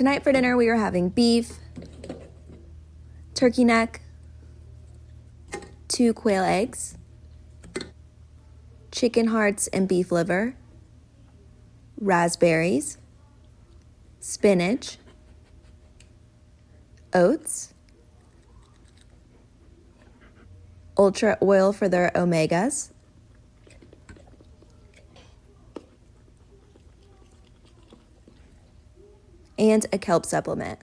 Tonight for dinner, we are having beef, turkey neck, two quail eggs, chicken hearts and beef liver, raspberries, spinach, oats, ultra oil for their omegas, and a kelp supplement.